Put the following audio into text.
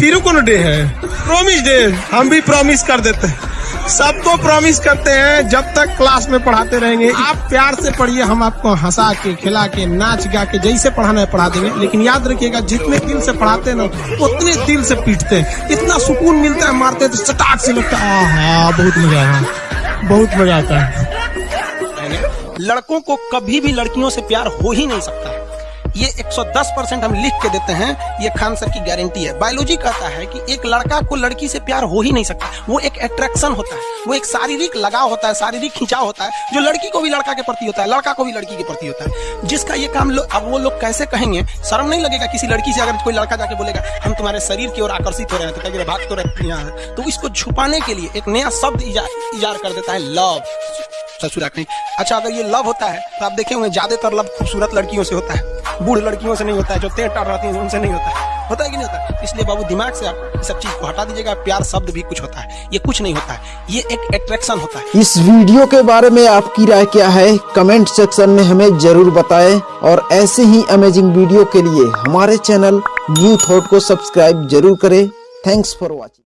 फिर कौन डे है? Promise day. हम भी प्रॉमिस कर देते हैं। सबको प्रॉमिस करते हैं, जब तक क्लास में पढ़ाते रहेंगे। आप प्यार से पढ़िए, हम आपको हंसा के, खिला के, नाच गा के जैसे पढ़ाना है पढ़ा देंगे। लेकिन याद रखिएगा, जितने दिल से पढ़ाते हैं ना, उतने दिल से पीटते हैं। इतना सुकून मिलता है, मारते हैं तो चटाक से लगता है, आहा, बहुत मज़ा आया। बहुत मज़ा आता है। लड़कों को कभी भी लड़कियों से प्यार हो ही नहीं सकता। ये 110 परसेंट हम लिख के देते हैं ये खान सर की गारंटी है। बायोलॉजी कहता है कि एक लड़का को लड़की से प्यार हो ही नहीं सकता। वो एक अट्रैक्शन होता है वो एक शारीरिक लगाव होता है शारीरिक खिंचाव होता है जो लड़की को भी लड़का के प्रति होता है लड़का को भी लड़की के प्रति होता है। जिसका ये काम लो, अब वो लोग कैसे कहेंगे? शर्म नहीं लगेगा किसी लड़की से अगर कोई लड़का जाके बोलेगा हम तुम्हारे शरीर की ओर आकर्षित हो रहे हैं तो भाग तो रहती हैं? तो इसको छुपाने के लिए एक नया शब्द इजार कर देता है लव ससुरा कहीं अच्छा अगर ये लव होता है तो आप देखे होंगे ज़्यादातर लव खूबसूरत लड़कियों से होता है। बूढ़ लड़कियों से नहीं होता है, जो तेज टाट रहती है, उनसे नहीं होता है। होता है कि नहीं होता है? इसलिए बाबू, दिमाग से आप सब चीज़ को हटा दीजिएगा, प्यार शब्द भी कुछ होता है। ये कुछ नहीं होता है। ये एक अट्रैक्शन होता है। इस वीडियो के बारे में आपकी राय क्या है? कमेंट सेक्शन में हमें ज़रूर बताएँ और ऐसे ही अमेजिंग वीडियो के लिए हमारे चैनल न्यू थॉट को सब्सक्राइब ज़रूर करें। Thanks for watching